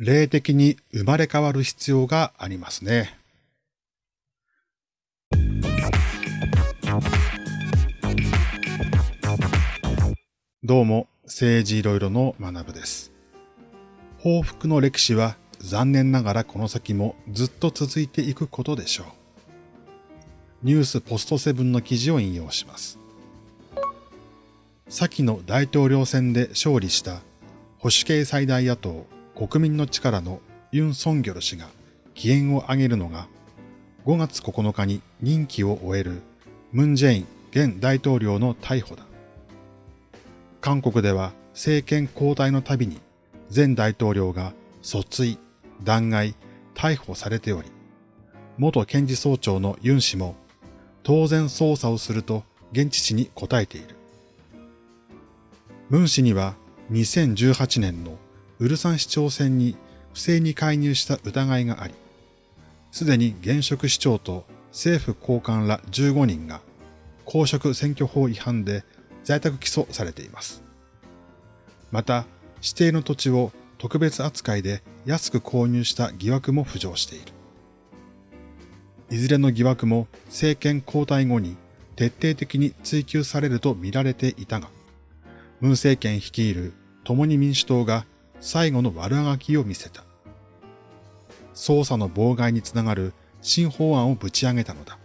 霊的に生まれ変わる必要がありますね。どうも、政治いろいろの学部です。報復の歴史は残念ながらこの先もずっと続いていくことでしょう。ニュースポストセブンの記事を引用します。先の大統領選で勝利した保守系最大野党国民の力のユン・ソンギョル氏が機嫌を上げるのが5月9日に任期を終えるムン・ジェイン現大統領の逮捕だ。韓国では政権交代のたびに前大統領が訴追、弾劾、逮捕されており、元検事総長のユン氏も当然捜査をすると現地紙に答えている。ムン氏には2018年のウルサン市長選に不正に介入した疑いがあり、すでに現職市長と政府高官ら15人が公職選挙法違反で在宅起訴されています。また、指定の土地を特別扱いで安く購入した疑惑も浮上している。いずれの疑惑も政権交代後に徹底的に追及されると見られていたが、ムン政権率いる共に民主党が最後の悪あがきを見せた。捜査の妨害につながる新法案をぶち上げたのだ。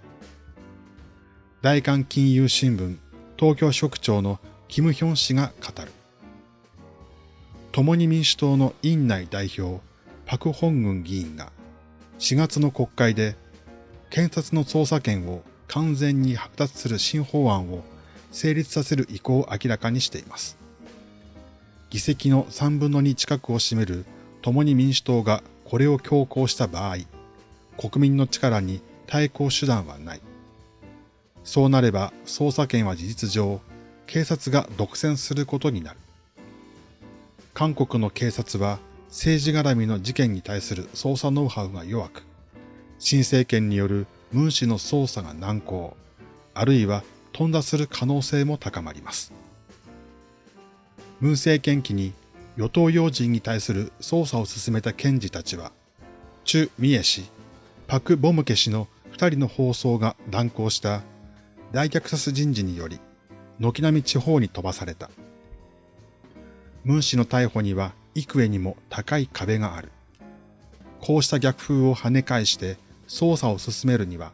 大韓金融新聞東京職長のキム・ヒョン氏が語る。共に民主党の院内代表、パク・ホングン議員が4月の国会で検察の捜査権を完全に剥奪する新法案を成立させる意向を明らかにしています。議席の3分の2近くを占める共に民主党がこれを強行した場合、国民の力に対抗手段はない。そうなれば捜査権は事実上、警察が独占することになる。韓国の警察は政治絡みの事件に対する捜査ノウハウが弱く、新政権によるムン氏の捜査が難航、あるいは頓挫する可能性も高まります。ムン政権期に与党要人に対する捜査を進めた検事たちは、チュ・ミエ氏、パク・ボムケ氏の二人の放送が断行した大虐殺人事により、軒並み地方に飛ばされた。ムン氏の逮捕には幾重にも高い壁がある。こうした逆風を跳ね返して捜査を進めるには、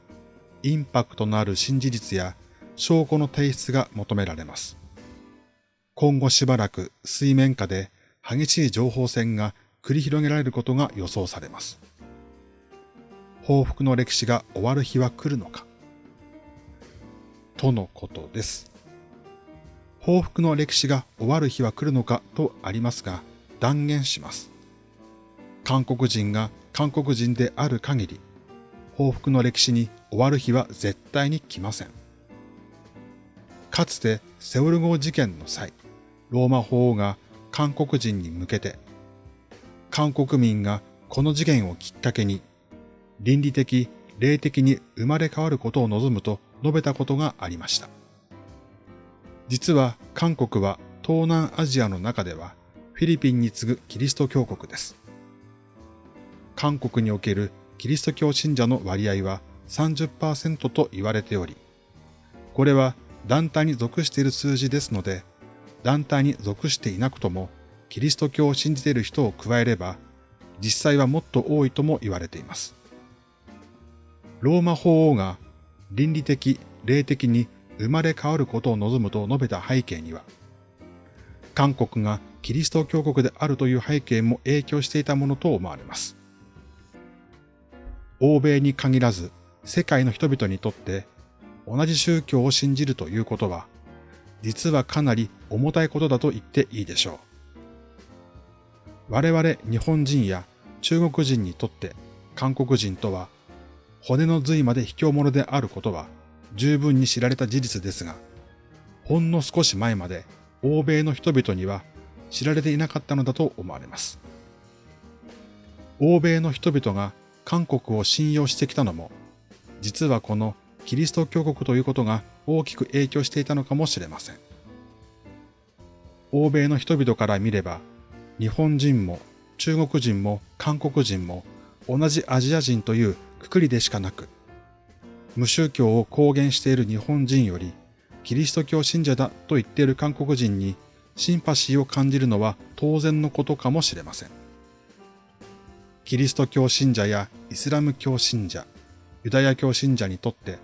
インパクトのある新事実や証拠の提出が求められます。今後しばらく水面下で激しい情報戦が繰り広げられることが予想されます。報復の歴史が終わる日は来るのかとのことです。報復の歴史が終わる日は来るのかとありますが、断言します。韓国人が韓国人である限り、報復の歴史に終わる日は絶対に来ません。かつてセウル号事件の際、ローマ法王が韓国人に向けて、韓国民がこの事件をきっかけに、倫理的、霊的に生まれ変わることを望むと述べたことがありました。実は韓国は東南アジアの中ではフィリピンに次ぐキリスト教国です。韓国におけるキリスト教信者の割合は30%と言われており、これは団体に属している数字ですので、団体に属していなくとも、キリスト教を信じている人を加えれば、実際はもっと多いとも言われています。ローマ法王が倫理的、霊的に生まれ変わることを望むと述べた背景には、韓国がキリスト教国であるという背景も影響していたものと思われます。欧米に限らず世界の人々にとって同じ宗教を信じるということは実はかなり重たいことだと言っていいでしょう。我々日本人や中国人にとって韓国人とは骨の髄まで卑怯者であることは十分に知られた事実ですが、ほんの少し前まで欧米の人々には知られていなかったのだと思われます。欧米の人々が韓国を信用してきたのも、実はこのキリスト教国ということが大きく影響していたのかもしれません。欧米の人々から見れば、日本人も中国人も韓国人も同じアジア人というくくりでしかなく、無宗教を公言している日本人より、キリスト教信者だと言っている韓国人にシンパシーを感じるのは当然のことかもしれません。キリスト教信者やイスラム教信者、ユダヤ教信者にとって、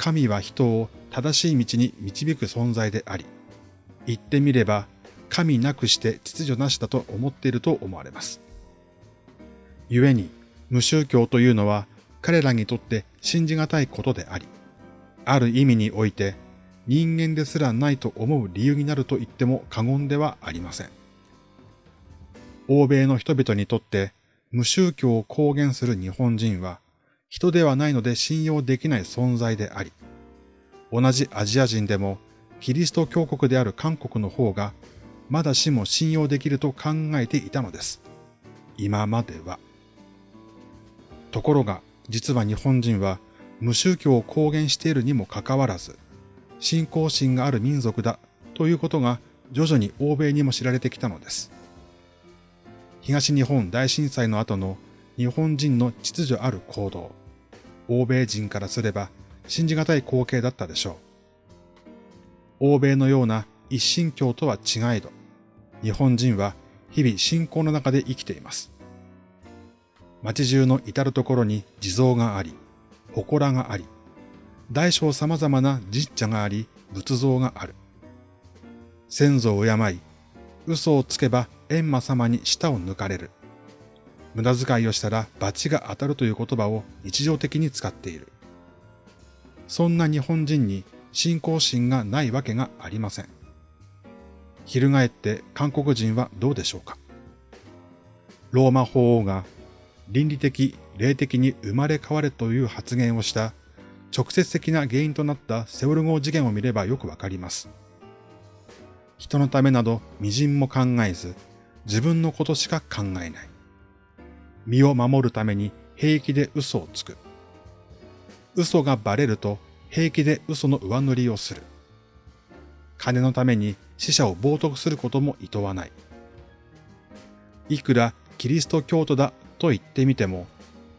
神は人を正しい道に導く存在であり、言ってみれば神なくして秩序なしだと思っていると思われます。故に、無宗教というのは彼らにとって信じがたいことであり、ある意味において人間ですらないと思う理由になると言っても過言ではありません。欧米の人々にとって無宗教を公言する日本人は人ではないので信用できない存在であり、同じアジア人でもキリスト教国である韓国の方がまだしも信用できると考えていたのです。今までは。ところが実は日本人は無宗教を公言しているにもかかわらず、信仰心がある民族だということが徐々に欧米にも知られてきたのです。東日本大震災の後の日本人の秩序ある行動、欧米人からすれば信じがたい光景だったでしょう。欧米のような一神教とは違えど、日本人は日々信仰の中で生きています。街中の至るところに地蔵があり、祠があり、大小様々な神社があり、仏像がある。先祖を敬い、嘘をつけば閻魔様に舌を抜かれる。無駄遣いをしたら罰が当たるという言葉を日常的に使っている。そんな日本人に信仰心がないわけがありません。翻って韓国人はどうでしょうかローマ法王が倫理的、霊的に生まれ変われという発言をした直接的な原因となったセオル号事件を見ればよくわかります。人のためなど微塵も考えず、自分のことしか考えない。身を守るために平気で嘘をつく。嘘がバレると平気で嘘の上塗りをする。金のために死者を冒涜することも厭わない。いくらキリスト教徒だと言ってみても、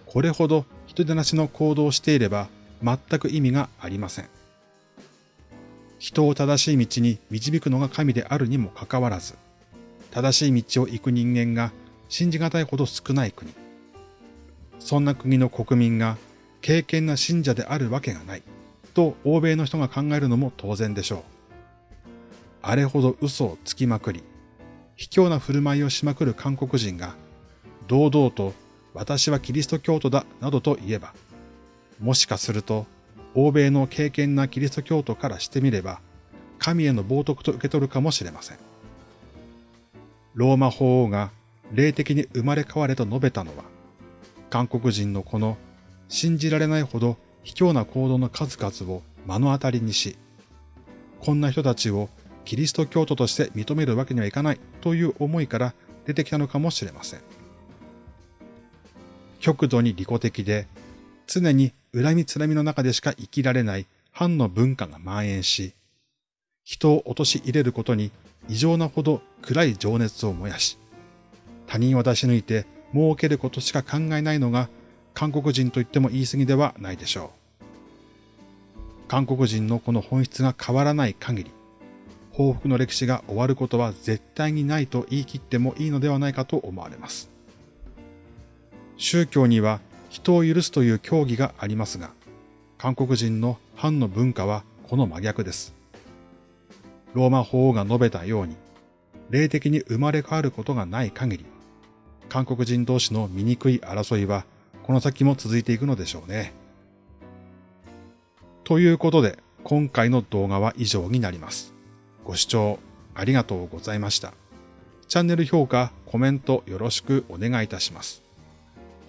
これほど人手なしの行動をしていれば全く意味がありません。人を正しい道に導くのが神であるにもかかわらず、正しい道を行く人間が信じがたいほど少ない国。そんな国の国民が敬虔な信者であるわけがない、と欧米の人が考えるのも当然でしょう。あれほど嘘をつきまくり、卑怯な振る舞いをしまくる韓国人が、堂々と私はキリスト教徒だなどと言えば、もしかすると欧米の敬虔なキリスト教徒からしてみれば、神への冒涜と受け取るかもしれません。ローマ法王が霊的に生まれ変われと述べたのは、韓国人のこの信じられないほど卑怯な行動の数々を目の当たりにし、こんな人たちをキリスト教徒として認めるわけにはいかないという思いから出てきたのかもしれません。極度に利己的で、常に恨みつらみの中でしか生きられない反の文化が蔓延し、人を陥れることに異常なほど暗い情熱を燃やし、他人を出し抜いて儲けることしか考えないのが韓国人と言っても言い過ぎではないでしょう。韓国人のこの本質が変わらない限り、報復の歴史が終わることは絶対にないと言い切ってもいいのではないかと思われます。宗教には人を許すという教義がありますが、韓国人の反の文化はこの真逆です。ローマ法王が述べたように、霊的に生まれ変わることがない限り、韓国人同士の醜い争いはこの先も続いていくのでしょうね。ということで、今回の動画は以上になります。ご視聴ありがとうございました。チャンネル評価、コメントよろしくお願いいたします。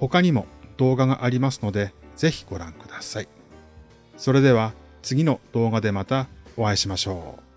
他にも動画がありますので、ぜひご覧ください。それでは次の動画でまたお会いしましょう。